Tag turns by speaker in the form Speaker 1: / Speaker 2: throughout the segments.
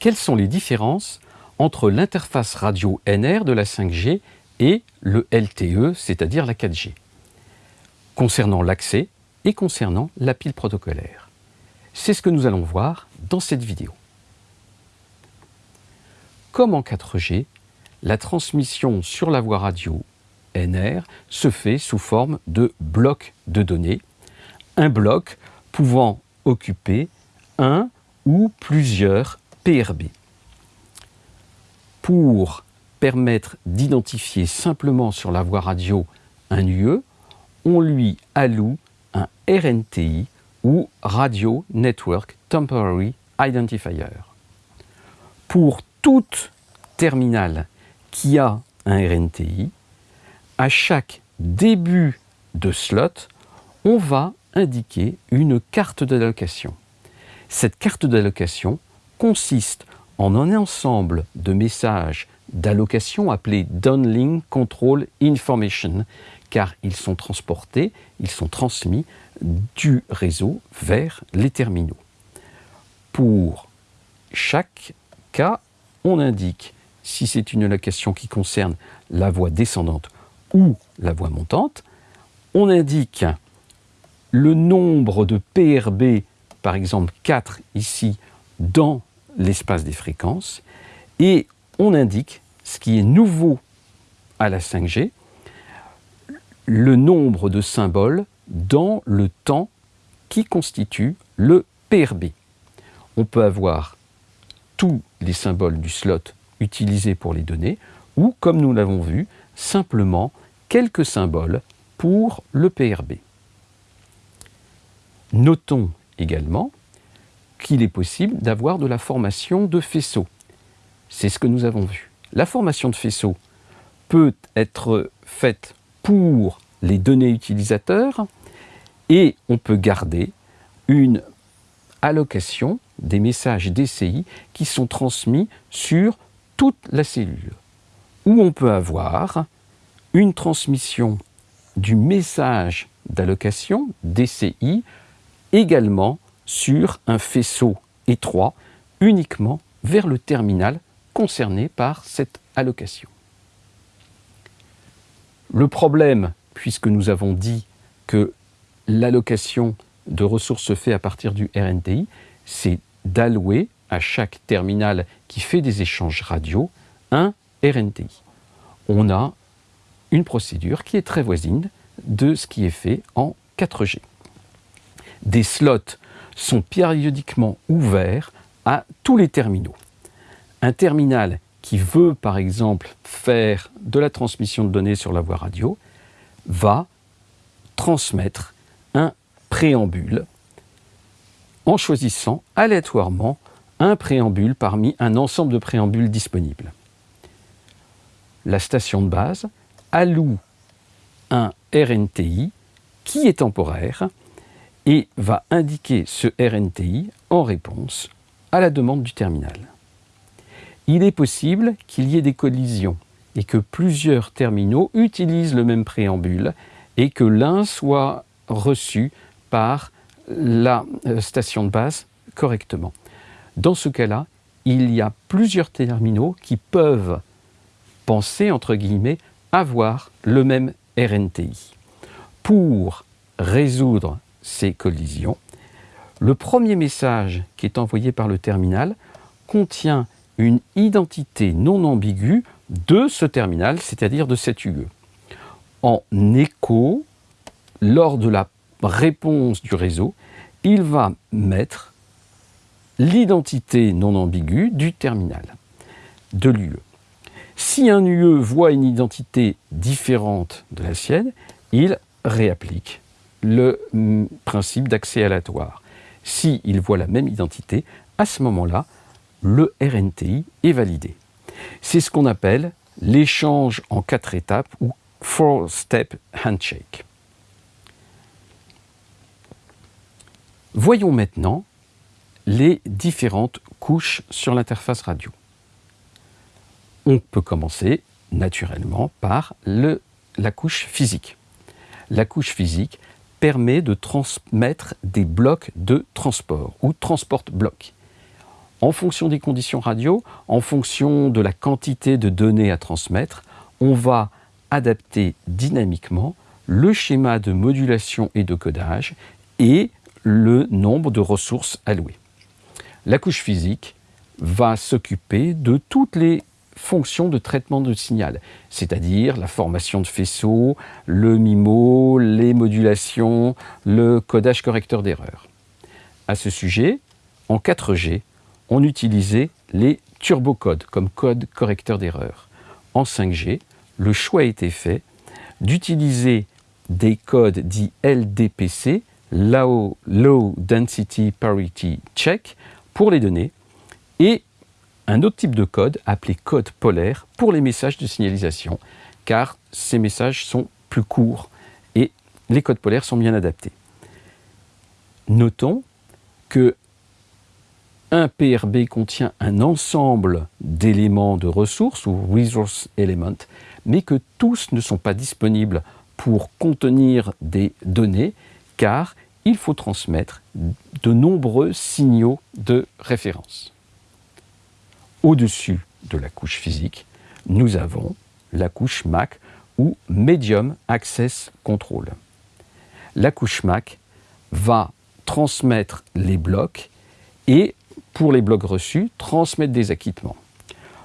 Speaker 1: quelles sont les différences entre l'interface radio NR de la 5G et le LTE, c'est-à-dire la 4G, concernant l'accès et concernant la pile protocolaire. C'est ce que nous allons voir dans cette vidéo. Comme en 4G, la transmission sur la voie radio NR se fait sous forme de blocs de données, un bloc pouvant occuper un ou plusieurs PRB. Pour permettre d'identifier simplement sur la voie radio un UE, on lui alloue un RNTI ou Radio Network Temporary Identifier. Pour toute terminale qui a un RNTI, à chaque début de slot, on va indiquer une carte d'allocation. Cette carte d'allocation consiste en un ensemble de messages d'allocation appelés Downlink Control Information, car ils sont transportés, ils sont transmis du réseau vers les terminaux. Pour chaque cas, on indique si c'est une allocation qui concerne la voie descendante ou la voie montante, on indique le nombre de PRB, par exemple 4 ici, dans l'espace des fréquences, et on indique ce qui est nouveau à la 5G, le nombre de symboles dans le temps qui constitue le PRB. On peut avoir tous les symboles du slot utilisés pour les données, ou, comme nous l'avons vu, simplement quelques symboles pour le PRB. Notons également qu'il est possible d'avoir de la formation de faisceaux. C'est ce que nous avons vu. La formation de faisceaux peut être faite pour les données utilisateurs et on peut garder une allocation des messages DCI qui sont transmis sur toute la cellule. Ou on peut avoir une transmission du message d'allocation DCI également sur un faisceau étroit uniquement vers le terminal concerné par cette allocation. Le problème, puisque nous avons dit que l'allocation de ressources se fait à partir du RNTI, c'est d'allouer à chaque terminal qui fait des échanges radio un RNTI. On a une procédure qui est très voisine de ce qui est fait en 4G. Des slots sont périodiquement ouverts à tous les terminaux. Un terminal qui veut par exemple faire de la transmission de données sur la voie radio va transmettre un préambule en choisissant aléatoirement un préambule parmi un ensemble de préambules disponibles. La station de base alloue un RNTI qui est temporaire et va indiquer ce RNTI en réponse à la demande du terminal. Il est possible qu'il y ait des collisions et que plusieurs terminaux utilisent le même préambule et que l'un soit reçu par la euh, station de base correctement. Dans ce cas-là, il y a plusieurs terminaux qui peuvent penser, entre guillemets, avoir le même RNTI. Pour résoudre ces collisions, le premier message qui est envoyé par le terminal contient une identité non ambiguë de ce terminal, c'est-à-dire de cette UE. En écho, lors de la réponse du réseau, il va mettre l'identité non ambiguë du terminal, de l'UE. Si un UE voit une identité différente de la sienne, il réapplique le principe d'accès aléatoire. S'il il voit la même identité, à ce moment-là, le RNTI est validé. C'est ce qu'on appelle l'échange en quatre étapes ou four-step handshake. Voyons maintenant les différentes couches sur l'interface radio. On peut commencer naturellement par la couche physique. La couche physique permet de transmettre des blocs de transport ou transport blocs. En fonction des conditions radio, en fonction de la quantité de données à transmettre, on va adapter dynamiquement le schéma de modulation et de codage et le nombre de ressources allouées. La couche physique va s'occuper de toutes les fonctions de traitement de signal, c'est-à-dire la formation de faisceaux, le MIMO, les modulations, le codage correcteur d'erreurs. À ce sujet, en 4G, on utilisait les turbocodes comme code correcteur d'erreurs. En 5G, le choix a été fait d'utiliser des codes dits LDPC, Low, Low Density Parity Check, pour les données, et un autre type de code appelé code polaire pour les messages de signalisation, car ces messages sont plus courts et les codes polaires sont bien adaptés. Notons que un PRB contient un ensemble d'éléments de ressources ou resource element, mais que tous ne sont pas disponibles pour contenir des données, car il faut transmettre de nombreux signaux de référence. Au-dessus de la couche physique, nous avons la couche MAC ou Medium Access Control. La couche MAC va transmettre les blocs et pour les blocs reçus, transmettre des acquittements.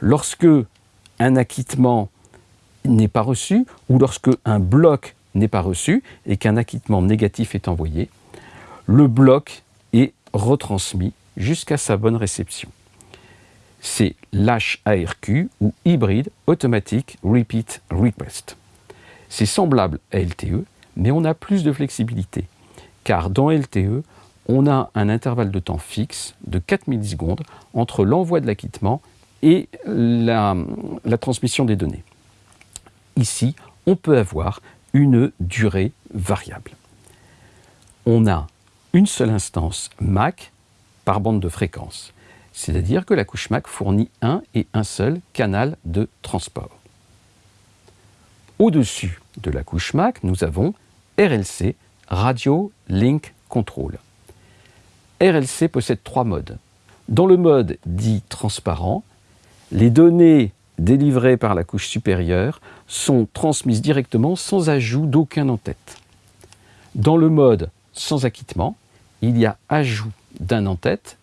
Speaker 1: Lorsque un acquittement n'est pas reçu ou lorsque un bloc n'est pas reçu et qu'un acquittement négatif est envoyé, le bloc est retransmis jusqu'à sa bonne réception. C'est l'HARQ ou Hybrid Automatic Repeat Request. C'est semblable à LTE, mais on a plus de flexibilité, car dans LTE, on a un intervalle de temps fixe de 4 millisecondes entre l'envoi de l'acquittement et la, transmission des données. Ici, on peut avoir une durée variable. On a une seule instance MAC par bande de fréquence, c'est-à-dire que la couche MAC fournit un et un seul canal de transport. Au-dessus de la couche MAC, nous avons RLC, Radio Link Control. RLC possède trois modes. Dans le mode dit transparent, les données délivrées par la couche supérieure sont transmises directement sans ajout d'aucun en-tête. Dans le mode sans acquittement, il y a ajout d'un en-tête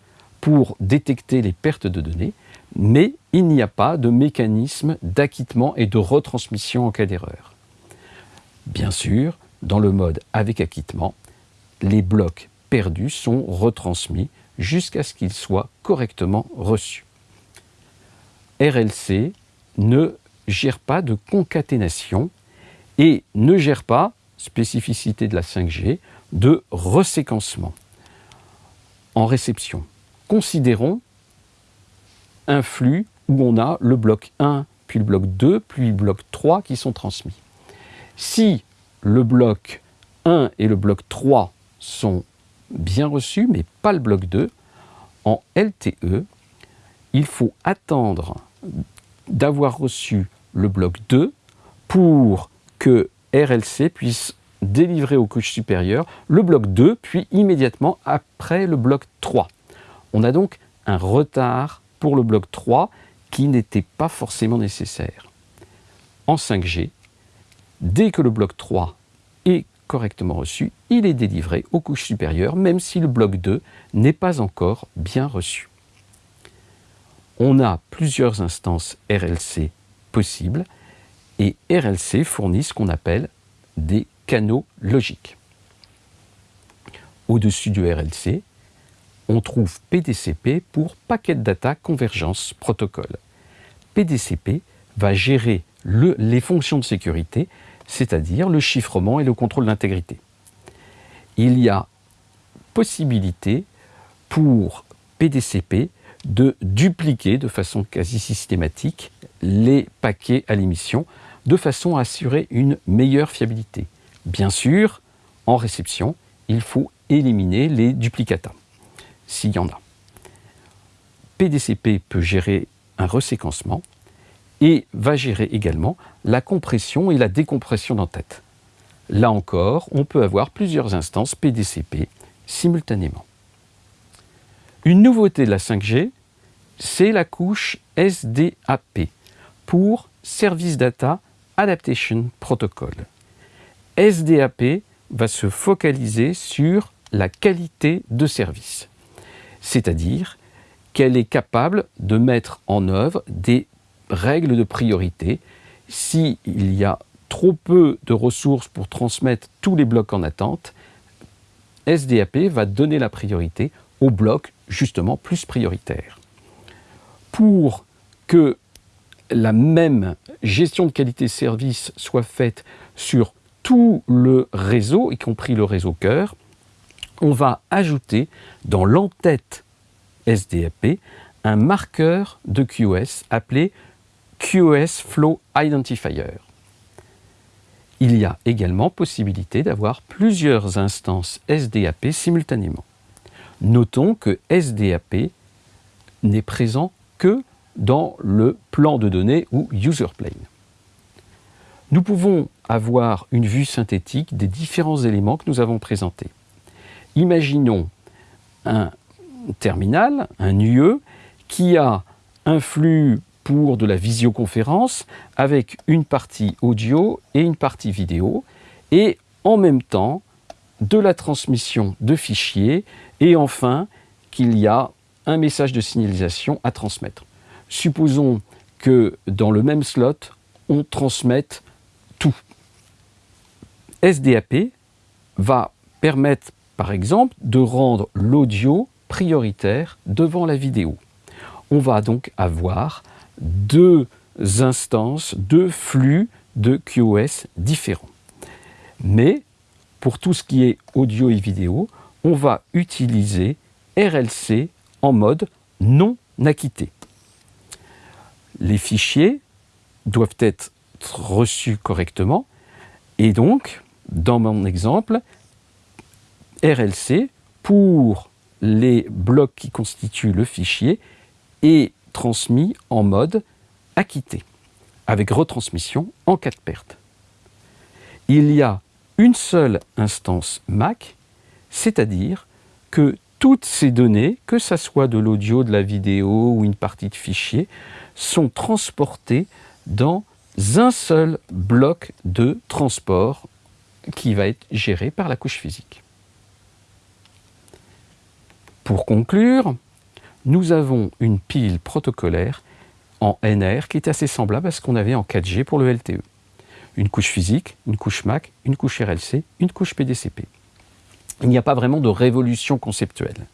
Speaker 1: pour détecter les pertes de données, mais il n'y a pas de mécanisme d'acquittement et de retransmission en cas d'erreur. Bien sûr, dans le mode avec acquittement, les blocs perdus sont retransmis jusqu'à ce qu'ils soient correctement reçus. RLC ne gère pas de concaténation et ne gère pas, spécificité de la 5G, de reséquencement en réception. Considérons un flux où on a le bloc 1, puis le bloc 2, puis le bloc 3 qui sont transmis. Si le bloc 1 et le bloc 3 sont bien reçu, mais pas le bloc 2. En LTE, il faut attendre d'avoir reçu le bloc 2 pour que RLC puisse délivrer aux couches supérieures le bloc 2, puis immédiatement après le bloc 3. On a donc un retard pour le bloc 3 qui n'était pas forcément nécessaire. En 5G, dès que le bloc 3 est correctement reçu, il est délivré aux couches supérieures, même si le bloc 2 n'est pas encore bien reçu. On a plusieurs instances RLC possibles, et RLC fournit ce qu'on appelle des canaux logiques. Au-dessus du RLC, on trouve PDCP pour Packet Data Convergence Protocol. PDCP va gérer les fonctions de sécurité c'est-à-dire le chiffrement et le contrôle d'intégrité. Il y a possibilité pour PDCP de dupliquer de façon quasi systématique les paquets à l'émission de façon à assurer une meilleure fiabilité. Bien sûr, en réception, il faut éliminer les duplicata, s'il y en a. PDCP peut gérer un reséquencement, et va gérer également la compression et la décompression d'entête. Là encore, on peut avoir plusieurs instances PDCP simultanément. Une nouveauté de la 5G, c'est la couche SDAP pour Service Data Adaptation Protocol. SDAP va se focaliser sur la qualité de service, c'est-à-dire qu'elle est capable de mettre en œuvre des règles de priorité. S'il y a trop peu de ressources pour transmettre tous les blocs en attente, SDAP va donner la priorité aux blocs justement plus prioritaires. Pour que la même gestion de qualité-service soit faite sur tout le réseau, y compris le réseau cœur, on va ajouter dans l'entête SDAP un marqueur de QoS appelé QoS Flow Identifier. Il y a également possibilité d'avoir plusieurs instances SDAP simultanément. Notons que SDAP n'est présent que dans le plan de données ou user plane. Nous pouvons avoir une vue synthétique des différents éléments que nous avons présentés. Imaginons un terminal, un UE, qui a un flux pour de la visioconférence avec une partie audio et une partie vidéo et en même temps de la transmission de fichiers et enfin qu'il y a un message de signalisation à transmettre. Supposons que dans le même slot, on transmette tout. SDAP va permettre, par exemple, de rendre l'audio prioritaire devant la vidéo. On va donc avoir deux instances, deux flux de QoS différents. Mais pour tout ce qui est audio et vidéo, on va utiliser RLC en mode non acquitté. Les fichiers doivent être reçus correctement et donc, dans mon exemple, RLC, pour les blocs qui constituent le fichier, est transmis en mode acquitté, avec retransmission en cas de perte. Il y a une seule instance MAC, c'est-à-dire que toutes ces données, que ce soit de l'audio, de la vidéo ou une partie de fichier, sont transportées dans un seul bloc de transport qui va être géré par la couche physique. Pour conclure, nous avons une pile protocolaire en NR qui est assez semblable à ce qu'on avait en 4G pour le LTE. Une couche physique, une couche MAC, une couche RLC, une couche PDCP. Il n'y a pas vraiment de révolution conceptuelle.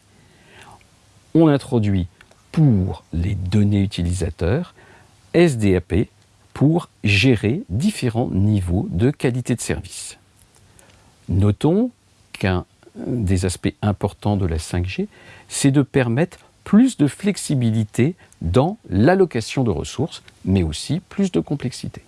Speaker 1: On introduit pour les données utilisateurs SDAP pour gérer différents niveaux de qualité de service. Notons qu'un des aspects importants de la 5G, c'est de permettre plus de flexibilité dans l'allocation de ressources, mais aussi plus de complexité.